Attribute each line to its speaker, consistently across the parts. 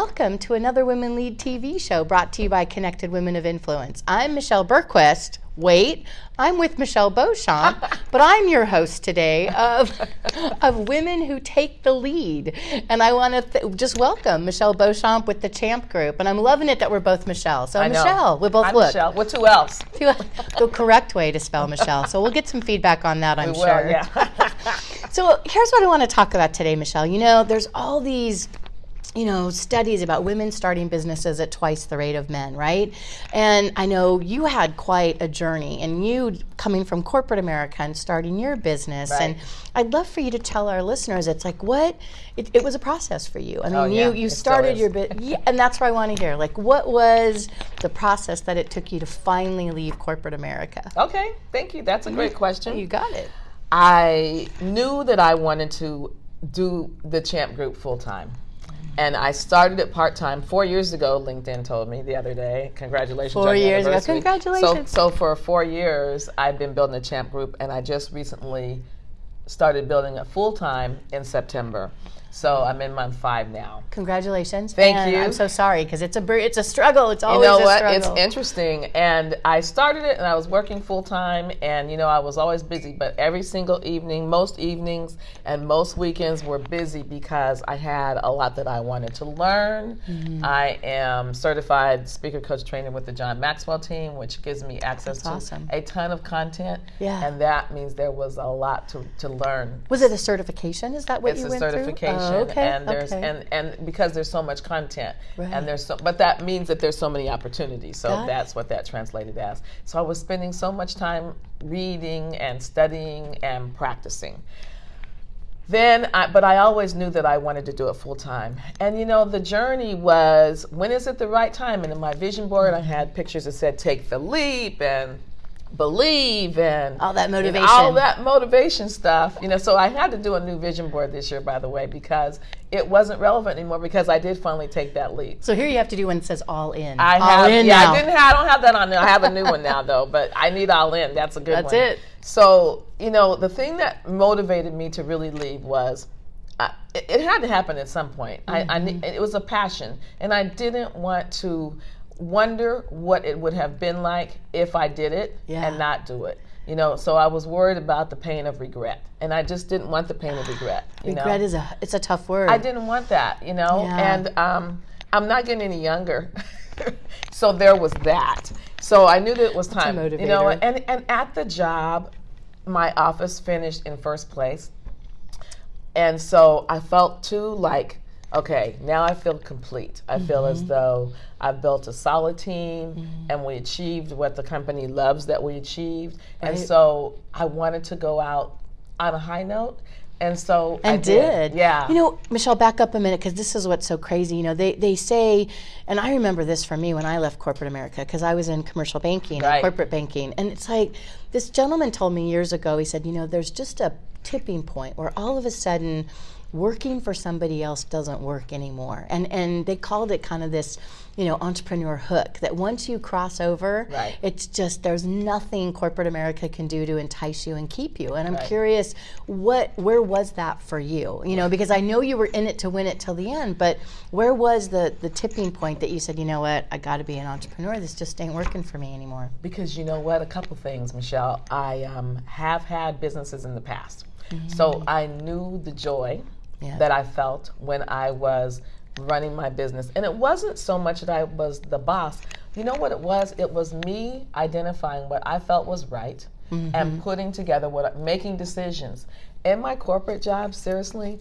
Speaker 1: welcome to another Women Lead TV show brought to you by Connected Women of Influence. I'm Michelle Bergquist. Wait, I'm with Michelle Beauchamp, but I'm your host today of, of Women Who Take the Lead. And I want to th- just welcome Michelle Beauchamp with the Champ Group. And I'm loving it that we're both Michelle. So,
Speaker 2: I know.
Speaker 1: Michelle, we both
Speaker 2: I'm
Speaker 1: look.
Speaker 2: Michelle. With who else?
Speaker 1: the correct way to spell Michelle. So we'll get some feedback on that, I'm
Speaker 2: We will,
Speaker 1: sure.
Speaker 2: yeah.
Speaker 1: So here's what I want to talk about today, Michelle. You know, there's all these you know studies about women starting businesses at twice the rate of men right and i know you had quite a journey and you coming from corporate america and starting your business
Speaker 2: Right.
Speaker 1: and i'd love for you to tell our listeners it's like what it, it was a process for you i mean
Speaker 2: Oh, yeah,
Speaker 1: you you
Speaker 2: it
Speaker 1: started your bit yeah, and that's what i want to hear like what was the process that it took you to finally leave corporate america
Speaker 2: okay, thank you. That's a great mm-hmm. question.
Speaker 1: you got it
Speaker 2: I knew that I wanted to do the Champ Group full time. And I started it part time four years ago. LinkedIn told me the other day. Congratulations!
Speaker 1: Four years ago. Congratulations.
Speaker 2: So, so for four years, I've been building the Champ Group, and I just recently started building it full time in September. So I'm in month five now.
Speaker 1: Congratulations.
Speaker 2: Thank
Speaker 1: and
Speaker 2: you.
Speaker 1: I'm so sorry because it's a it's a struggle. It's
Speaker 2: You
Speaker 1: always
Speaker 2: know
Speaker 1: a
Speaker 2: what?
Speaker 1: struggle.
Speaker 2: It's interesting. And I started it and I was working full time and you know, I was always busy, but every single evening, most evenings and most weekends were busy because I had a lot that I wanted to learn.
Speaker 1: Mm-hmm.
Speaker 2: I am certified speaker coach trainer with the John Maxwell team, which gives me access
Speaker 1: That's
Speaker 2: to
Speaker 1: awesome.
Speaker 2: a ton of content.
Speaker 1: Yeah.
Speaker 2: And that means there was a lot to, to learn.
Speaker 1: Was it a certification? Is that what
Speaker 2: It's
Speaker 1: you
Speaker 2: a
Speaker 1: went
Speaker 2: certification,
Speaker 1: through? Oh, okay.
Speaker 2: and there's
Speaker 1: okay.
Speaker 2: and and because there's so much content,
Speaker 1: Right.
Speaker 2: and there's so, but that means that there's so many opportunities. So
Speaker 1: Got it.
Speaker 2: that's what that translated as. So I was spending so much time reading and studying and practicing. Then, I, but I always knew that I wanted to do it full time. And you know, the journey was when is it the right time? And in my vision board, I had pictures that said "Take the leap" and "Believe" and
Speaker 1: All that motivation.
Speaker 2: all that motivation stuff. You know, so I had to do a new vision board this year, by the way, because it wasn't relevant anymore. Because I did finally take that leap.
Speaker 1: so here you have to do one that says all in.
Speaker 2: I
Speaker 1: all
Speaker 2: have,
Speaker 1: in
Speaker 2: yeah,
Speaker 1: now.
Speaker 2: I didn't have, I don't have that on there. I have a new one now though, but I need all in. That's a good
Speaker 1: That's
Speaker 2: one.
Speaker 1: That's it.
Speaker 2: So you know, the thing that motivated me to really leave was. I, it, it had to happen at some point. I, I
Speaker 1: Mm-hmm.
Speaker 2: it was a passion, and I didn't want to wonder what it would have been like if I did it
Speaker 1: Yeah.
Speaker 2: and not do it. You know, so I was worried about the pain of regret, and I just didn't want the pain of regret. You know?
Speaker 1: Regret is a it's a tough word.
Speaker 2: I didn't want that, you know,
Speaker 1: Yeah.
Speaker 2: and um, I'm not getting any younger, so there was that. So I knew that it was time, you know, and and at the job, my office finished in first place, and so I felt too like. Okay, now I feel complete. I feel
Speaker 1: Mm-hmm.
Speaker 2: as though I've built a solid team and we achieved what the company loves that we achieved. And so I wanted to go out on a high note. And so I
Speaker 1: and did.
Speaker 2: Yeah.
Speaker 1: You know, Michelle, back up a minute because this is what's so crazy. You know, they, they say, and I remember this for me when I left corporate America because I was in commercial banking and corporate banking. And it's like this gentleman told me years ago, he said, you know, there's just a tipping point where all of a sudden working for somebody else doesn't work anymore. And and they called it kind of this, you know, entrepreneur hook that once you cross over,
Speaker 2: Right.
Speaker 1: it's just there's nothing corporate America can do to entice you and keep you. And I'm
Speaker 2: Right.
Speaker 1: curious, what where was that for you? You know, because I know you were in it to win it till the end, but where was the the tipping point that you said, you know what, I got to be an entrepreneur. This just ain't working for me anymore.
Speaker 2: Because you know what? A couple things, Michelle. I um, have had businesses in the past. So I knew the joy
Speaker 1: Yeah.
Speaker 2: that I felt when I was running my business. And it wasn't so much that I was the boss. You know what it was? It was me identifying what I felt was right and mm-hmm. putting together what making decisions. In my corporate job, seriously,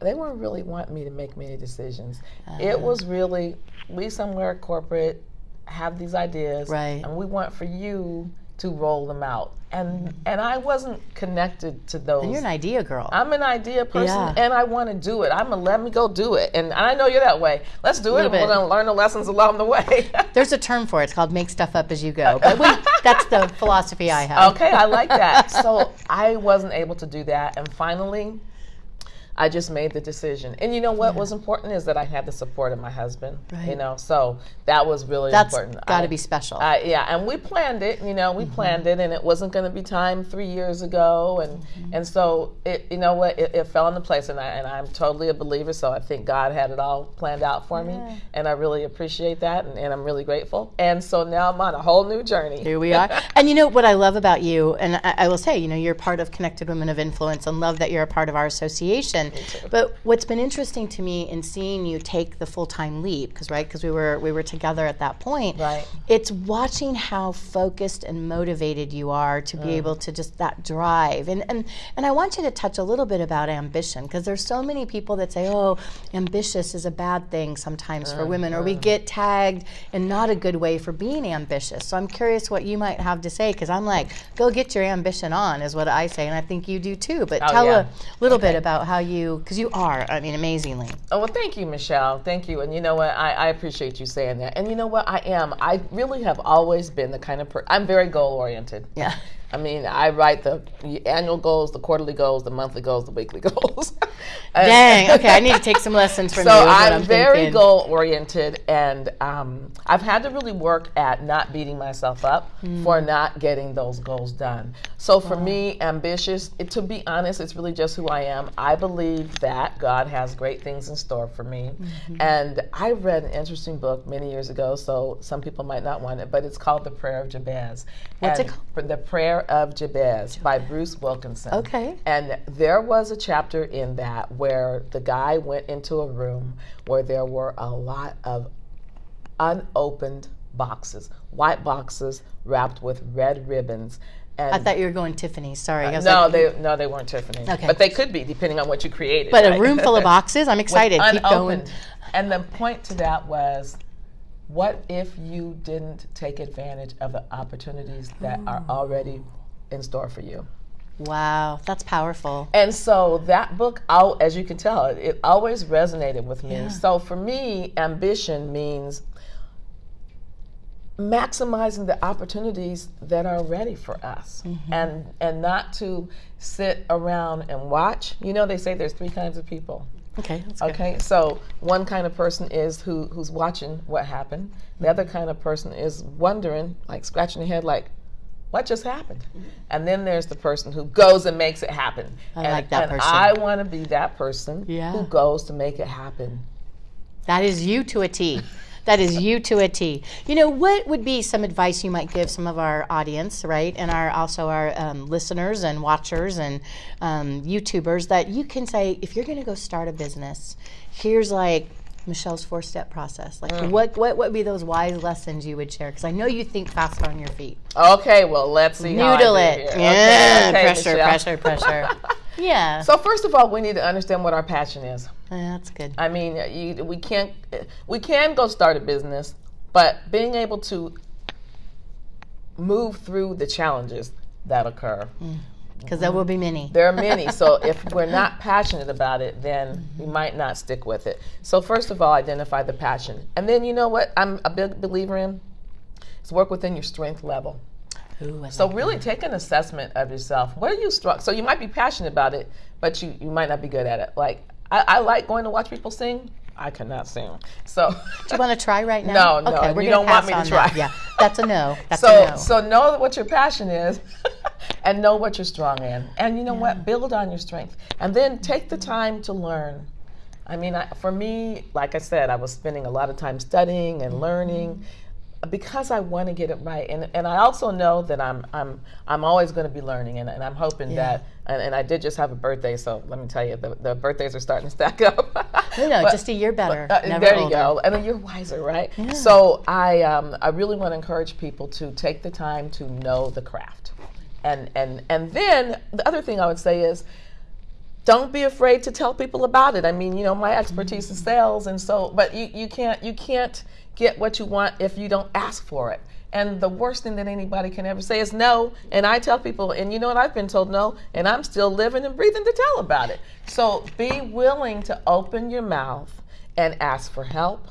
Speaker 2: they weren't really wanting me to make many decisions. It uh-huh. was really we somewhere corporate have these ideas
Speaker 1: Right.
Speaker 2: and we want for you to roll them out. And and I wasn't connected to those.
Speaker 1: And you're an idea girl.
Speaker 2: I'm an idea person
Speaker 1: Yeah.
Speaker 2: and I want to do it. I'm gonna let me go do it. And I know you're that way. Let's do it. And We're gonna learn the lessons along the way.
Speaker 1: There's a term for it. It's called make stuff up as you go. But we, that's the philosophy I have.
Speaker 2: okay, I like that. So I wasn't able to do that. And finally, I just made the decision. And you know what was important is that I had the support of my husband.
Speaker 1: Right.
Speaker 2: You know, so that was really
Speaker 1: That's
Speaker 2: important.
Speaker 1: got to be special.
Speaker 2: uh, yeah, and we planned it. You know, we planned it, and it wasn't going to be time three years ago, and and so it. You know what? It, it fell into place, and I and I'm totally a believer. So I think God had it all planned out for me, and I really appreciate that, and, and I'm really grateful. And so now I'm on a whole new journey.
Speaker 1: Here we are. and you know what I love about you, and I, I will say, you know, you're part of Connected Women of Influence and love that you're a part of our association. But what's been interesting to me in seeing you take the full time leap, because right, because we were we were together at that point.
Speaker 2: Right.
Speaker 1: It's watching how focused and motivated you are to be mm. able to just that drive. And and and I want you to touch a little bit about ambition, because there's so many people that say, oh, ambitious is a bad thing sometimes for women, or we mm-hmm. get tagged in not a good way for being ambitious. So I'm curious what you might have to say, because I'm like, go get your ambition on, is what I say, and I think you do too. But
Speaker 2: Oh,
Speaker 1: tell
Speaker 2: yeah.
Speaker 1: a little bit about how you, because you are, I mean, amazingly.
Speaker 2: Oh, well, thank you, Michelle. Thank you. And you know what? I, I appreciate you saying that. And you know what? I am. I really have always been the kind of person, I'm very goal oriented.
Speaker 1: Yeah.
Speaker 2: I mean, I write the annual goals, the quarterly goals, the monthly goals, the weekly goals.
Speaker 1: Dang. Okay, I need to take some lessons from
Speaker 2: so
Speaker 1: you. is what
Speaker 2: I'm, very
Speaker 1: thinking.
Speaker 2: goal oriented, and um, I've had to really work at not beating myself up for
Speaker 1: Hmm.
Speaker 2: not getting those goals done. So for me, ambitious. It, to be honest, it's really just who I am. I believe that God has great things in store for me,
Speaker 1: Mm-hmm.
Speaker 2: and I read an interesting book many years ago. So some people might not want it, but it's called The Prayer of Jabez.
Speaker 1: What's it called?
Speaker 2: The Prayer of Jabez by Bruce Wilkinson.
Speaker 1: Okay.
Speaker 2: And there was a chapter in that where the guy went into a room where there were a lot of unopened boxes, white boxes wrapped with red ribbons. And
Speaker 1: I thought you were going Tiffany. Sorry. Was
Speaker 2: no,
Speaker 1: like,
Speaker 2: they no, they weren't Tiffany.
Speaker 1: Okay.
Speaker 2: But they could be depending on what you created.
Speaker 1: But a room full of boxes. I'm excited. Keep going.
Speaker 2: unopened. And the point to that was what if you didn't take advantage of the opportunities that are already in store for you?
Speaker 1: Wow, that's powerful.
Speaker 2: And so that book, al- as you can tell, it, it always resonated with me.
Speaker 1: Yeah.
Speaker 2: So for me, ambition means maximizing the opportunities that are ready for us
Speaker 1: Mm-hmm.
Speaker 2: and and not to sit around and watch you know they say there's three kinds of people
Speaker 1: Okay. That's good.
Speaker 2: okay so one kind of person is who who's watching what happened the other kind of person is wondering like scratching their head like what just happened and then there's the person who goes and makes it happen
Speaker 1: I
Speaker 2: and,
Speaker 1: like that
Speaker 2: and
Speaker 1: person.
Speaker 2: i want to be that person
Speaker 1: Yeah.
Speaker 2: who goes to make it happen
Speaker 1: That is you to a T. That is you to a T. You know, what would be some advice you might give some of our audience, right, and our also our um, listeners and watchers and um, YouTubers that you can say if you're going to go start a business, here's like Michelle's four-step process. Like,
Speaker 2: Mm.
Speaker 1: what what would be those wise lessons you would share? Because I know you think fast on your feet.
Speaker 2: okay well let's see
Speaker 1: Noodle it. Yeah.
Speaker 2: Okay, okay,
Speaker 1: pressure,
Speaker 2: Michelle.
Speaker 1: pressure, pressure. yeah.
Speaker 2: so first of all we need to understand what our passion is
Speaker 1: Uh, that's good.
Speaker 2: I mean, uh, you, we can't. Uh, we can go start a business, but being able to move through the challenges that occur. Mm.
Speaker 1: Because there will be many.
Speaker 2: There are many. so if we're not passionate about it, then mm-hmm. we might not stick with it. So first of all, identify the passion, and then you know what I'm a big believer in is work within your strength level.
Speaker 1: Ooh,
Speaker 2: So
Speaker 1: like
Speaker 2: really take an assessment of yourself. What are you strong? So you might be passionate about it, but you, you might not be good at it. Like I, I like going to watch people sing. I cannot sing. So
Speaker 1: Do you want to try right now?
Speaker 2: No, no,
Speaker 1: Okay, we're
Speaker 2: you don't want me to try.
Speaker 1: That. Yeah, that's a no. That's
Speaker 2: so
Speaker 1: a no.
Speaker 2: so know what your passion is and know what you're strong in. And you know what? Build on your strength. And then take the time to learn. I mean, I, for me, like I said, I was spending a lot of time studying and learning because I want to get it right. And and I also know that I'm I'm I'm always going to be learning and, and I'm hoping that and, and I did just have a birthday, so let me tell you, the, the birthdays are starting to stack up.
Speaker 1: no, no,
Speaker 2: But-
Speaker 1: just a year better.
Speaker 2: uh,
Speaker 1: never
Speaker 2: there you go. And then you're wiser, right? So I, um, I really want to encourage people to take the time to know the craft, and and and then the other thing I would say is. Don't be afraid to tell people about it. I mean, you know, my expertise is mm-hmm. sales, and so, but you, you can't you can't get what you want if you don't ask for it. And the worst thing that anybody can ever say is no. And I tell people, and you know what? I've been told no, and I'm still living and breathing to tell about it. So be willing to open your mouth and ask for help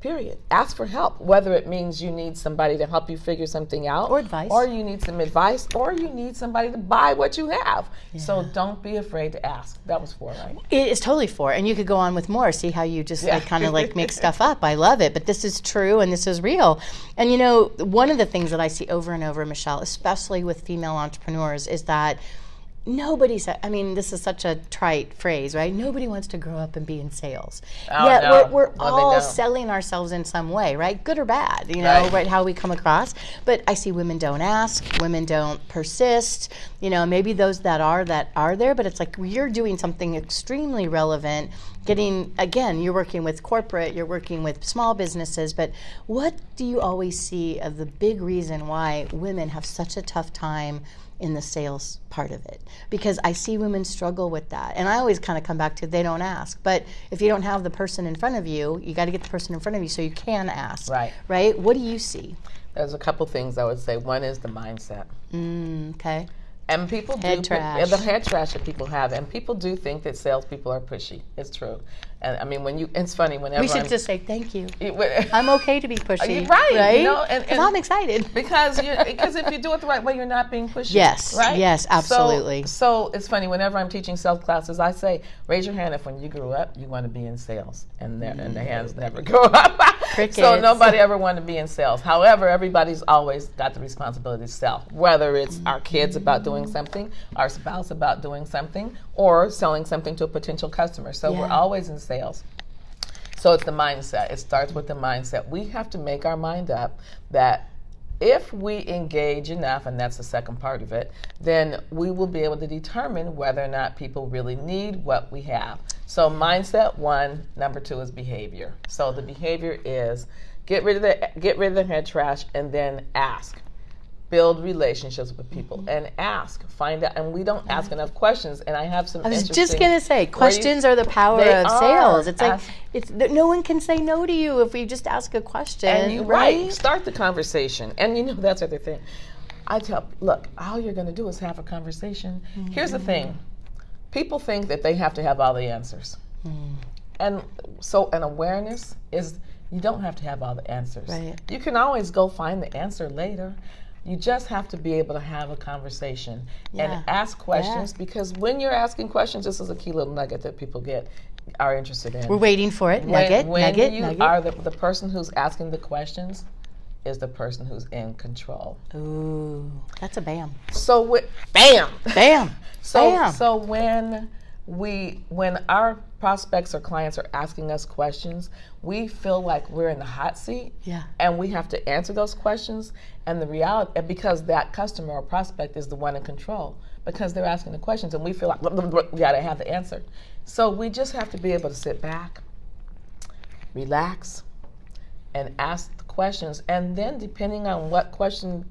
Speaker 2: Period. Ask for help, whether it means you need somebody to help you figure something out,
Speaker 1: Or advice.
Speaker 2: or you need some advice, or you need somebody to buy what you have. So don't be afraid to ask. That was four, right?
Speaker 1: It is totally four, and you could go on with more. See how you just
Speaker 2: Yeah.
Speaker 1: like kind of like make stuff up. I love it, but this is true and this is real. And you know, one of the things that I see over and over, Michelle, especially with female entrepreneurs, is that nobody said. I mean, this is such a trite phrase, right? Nobody wants to grow up and be in sales.
Speaker 2: Oh,
Speaker 1: Yet
Speaker 2: no.
Speaker 1: we're, we're all selling ourselves in some way, right? Good or bad, you know,
Speaker 2: Right.
Speaker 1: right? How we come across. But I see women don't ask, women don't persist. You know, maybe those that are that are there, but it's like you're doing something extremely relevant. Getting again, you're working with corporate, you're working with small businesses, but what do you always see of the big reason why women have such a tough time in the sales part of it because I see women struggle with that. And I always kind of come back to they don't ask. But if you don't have the person in front of you, you got to get the person in front of you so you can ask.
Speaker 2: Right.
Speaker 1: Right? What do you see?
Speaker 2: There's a couple things I would say. One is the mindset.
Speaker 1: Mm, okay.
Speaker 2: And people
Speaker 1: Head
Speaker 2: do
Speaker 1: trash.
Speaker 2: the head trash that people have, and people do think that salespeople are pushy. It's true, and I mean when you, it's funny whenever
Speaker 1: We should
Speaker 2: I'm,
Speaker 1: just say thank you.
Speaker 2: it- when-
Speaker 1: I'm okay to be pushy.
Speaker 2: right, you
Speaker 1: Right?
Speaker 2: know, and- and-
Speaker 1: I'm excited.
Speaker 2: because because if you do it the right way, you're not being pushy.
Speaker 1: Yes,
Speaker 2: right?
Speaker 1: yes, absolutely.
Speaker 2: So, it's funny whenever I'm teaching sales classes, I say, raise your hand if when you grew up you want to be in sales, and their and the hands never go up. so nobody ever wanted to be in sales. However, everybody's always got the responsibility to sell, whether it's our kids about doing something, our spouse about doing something, or selling something to a potential customer. So we're always in sales. So it's the mindset. It starts with the mindset. We have to make our mind up that if we engage enough, and that's the second part of it, then we will be able to determine whether or not people really need what we have. So mindset one, number two is behavior. So the behavior is get rid of the get rid of the head trash and then ask build relationships with people and ask find out and we don't ask enough questions and i have some
Speaker 1: I was just gonna say,
Speaker 2: where you-
Speaker 1: questions are the power of
Speaker 2: are.
Speaker 1: sales. It's like
Speaker 2: Ask-
Speaker 1: it's no one can say no to you if we just ask a question,
Speaker 2: And you,
Speaker 1: right?
Speaker 2: right. Start the conversation. And you know, that's the other thing. I tell, look, all you're going to do is have a conversation. Here's the thing people think that they have to have all the answers.
Speaker 1: Mm.
Speaker 2: And so, an awareness is you don't have to have all the answers.
Speaker 1: Right.
Speaker 2: You can always go find the answer later. You just have to be able to have a conversation
Speaker 1: Yeah.
Speaker 2: and ask questions because when you're asking questions, this is a key little nugget that people get are interested in
Speaker 1: We're waiting for it.
Speaker 2: when,
Speaker 1: Nugget,
Speaker 2: when
Speaker 1: nugget,
Speaker 2: you
Speaker 1: nugget.
Speaker 2: are the, the person who's asking the questions is the person who's in control.
Speaker 1: Ooh, that's a bam.
Speaker 2: So wi- bam.
Speaker 1: Bam.
Speaker 2: So
Speaker 1: bam.
Speaker 2: so when we when our prospects or clients are asking us questions, we feel like we're in the hot seat.
Speaker 1: Yeah.
Speaker 2: And we have to answer those questions. And the reality, and because that customer or prospect is the one in control, because they're asking the questions, and we feel like we got to have the answer. So we just have to be able to sit back, relax, and ask the questions. And then, depending on what question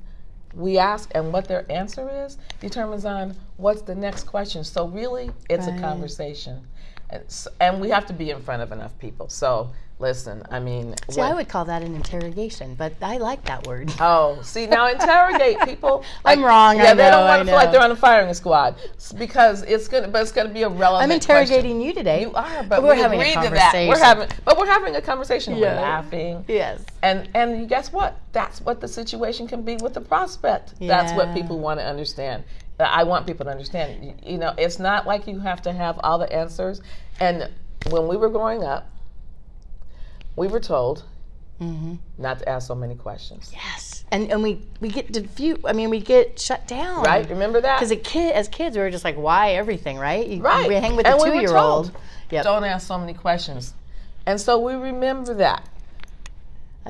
Speaker 2: we ask and what their answer is, determines on what's the next question. So, really, it's
Speaker 1: Right.
Speaker 2: a conversation. And, s- and we have to be in front of enough people. So, listen, I mean,
Speaker 1: See,
Speaker 2: when-
Speaker 1: I would call that an interrogation, but I like that word.
Speaker 2: Oh, see now interrogate people.
Speaker 1: Like, I'm wrong,
Speaker 2: Yeah,
Speaker 1: I
Speaker 2: they
Speaker 1: know,
Speaker 2: don't want to feel like they're on a firing squad because it's gonna, but it's gonna be a relevant.
Speaker 1: I'm interrogating you today.
Speaker 2: You are, but
Speaker 1: we're
Speaker 2: we
Speaker 1: having a
Speaker 2: conversation. We're having, but we're having a conversation. We're laughing.
Speaker 1: Yes.
Speaker 2: And and you guess what? That's what the situation can be with the prospect. That's what people want to understand. I want people to understand. You, you know, it's not like you have to have all the answers. And when we were growing up, we were told
Speaker 1: Mm-hmm.
Speaker 2: not to ask so many questions.
Speaker 1: Yes. And and we we get diffuse. I mean, we get shut down.
Speaker 2: Right? Remember that?
Speaker 1: Because a kid, as kids, we were just like, why everything, right? You,
Speaker 2: Right.
Speaker 1: We hang with
Speaker 2: And were
Speaker 1: two-year-old.
Speaker 2: told,
Speaker 1: Yep.
Speaker 2: Don't ask so many questions. And so we remember that.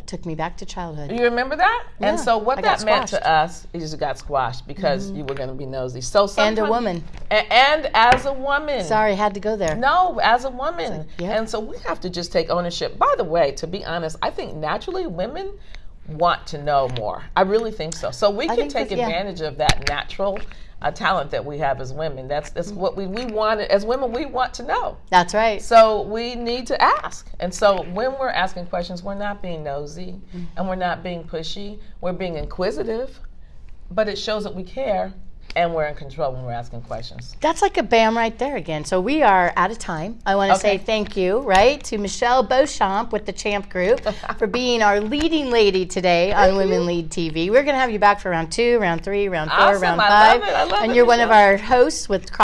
Speaker 1: Took me back to childhood.
Speaker 2: You remember that? and so what
Speaker 1: I
Speaker 2: that meant to us is you got squashed because mm-hmm. you were going to be nosy. So
Speaker 1: And a woman.
Speaker 2: A- and as a woman.
Speaker 1: Sorry, had to go there.
Speaker 2: No, as a woman.
Speaker 1: yeah.
Speaker 2: And so we have to just take ownership. By the way, to be honest, I think naturally women want to know more. I really think so. So we can take
Speaker 1: that's- yeah.
Speaker 2: advantage of that natural uh, talent that we have as women. That's that's what we, we want as women we want to know.
Speaker 1: That's right.
Speaker 2: So we need to ask. And so when we're asking questions, we're not being nosy and we're not being pushy. We're being inquisitive, but it shows that we care and we're in control when we're asking questions.
Speaker 1: That's like a bam right there again. So we are out of time. I want to say thank you, right, to Michelle Beauchamp with the Champ Group for being our leading lady today on Women Lead TV. We're going to have you back for round two, round three, round four,
Speaker 2: Awesome.
Speaker 1: round
Speaker 2: I
Speaker 1: five.
Speaker 2: love it. I love
Speaker 1: and
Speaker 2: it,
Speaker 1: you're one of our hosts with